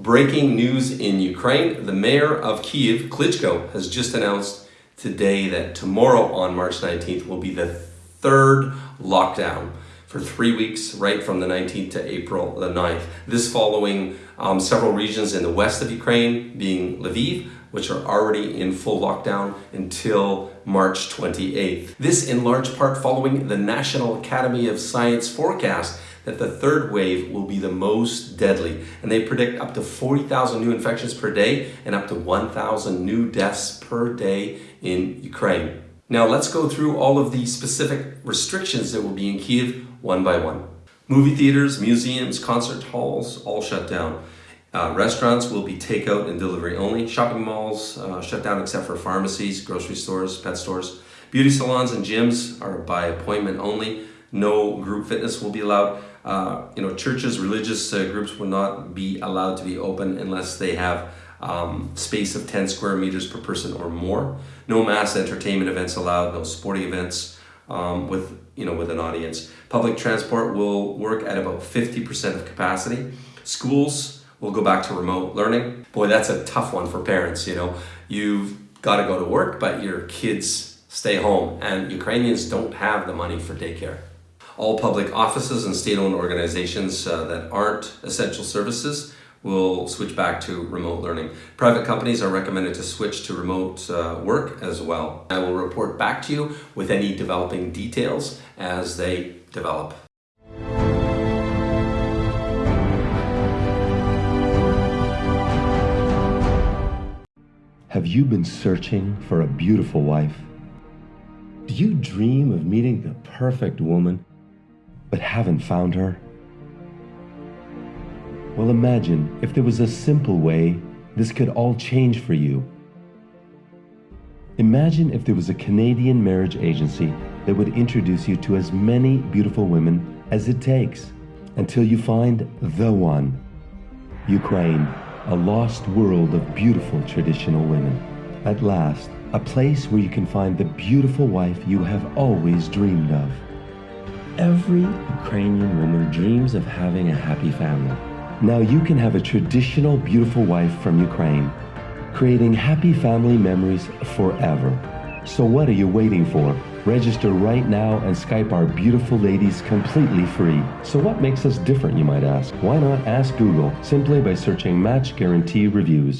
Breaking news in Ukraine. The mayor of Kiev, Klitschko, has just announced today that tomorrow on March 19th will be the third lockdown for three weeks, right from the 19th to April the 9th. This following um, several regions in the west of Ukraine, being Lviv, which are already in full lockdown until March 28th. This in large part following the National Academy of Science forecast that the third wave will be the most deadly. And they predict up to 40,000 new infections per day and up to 1,000 new deaths per day in Ukraine. Now let's go through all of the specific restrictions that will be in Kiev one by one. Movie theaters, museums, concert halls, all shut down. Uh, restaurants will be takeout and delivery only. Shopping malls uh, shut down except for pharmacies, grocery stores, pet stores. Beauty salons and gyms are by appointment only. No group fitness will be allowed. Uh, you know, churches, religious uh, groups will not be allowed to be open unless they have um, space of 10 square meters per person or more. No mass entertainment events allowed, no sporting events um, with, you know, with an audience. Public transport will work at about 50% of capacity. Schools will go back to remote learning. Boy, that's a tough one for parents, you know. You've got to go to work, but your kids stay home and Ukrainians don't have the money for daycare. All public offices and state-owned organizations uh, that aren't essential services will switch back to remote learning. Private companies are recommended to switch to remote uh, work as well. I will report back to you with any developing details as they develop. Have you been searching for a beautiful wife? Do you dream of meeting the perfect woman but haven't found her? Well, imagine if there was a simple way this could all change for you. Imagine if there was a Canadian marriage agency that would introduce you to as many beautiful women as it takes until you find the one. Ukraine, a lost world of beautiful traditional women. At last, a place where you can find the beautiful wife you have always dreamed of. Every Ukrainian woman dreams of having a happy family. Now you can have a traditional beautiful wife from Ukraine, creating happy family memories forever. So what are you waiting for? Register right now and Skype our beautiful ladies completely free. So what makes us different, you might ask? Why not ask Google simply by searching Match Guarantee Reviews?